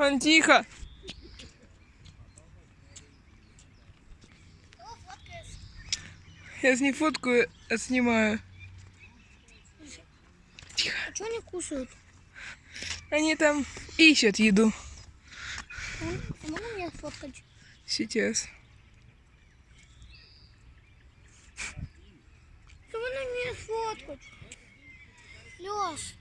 Он тихо. Я с ней фоткаю, а снимаю. Тихо. А что они кушают? Они там ищут еду. А можно меня фоткать? Сейчас. Что можно меня сфоткать? Лёш.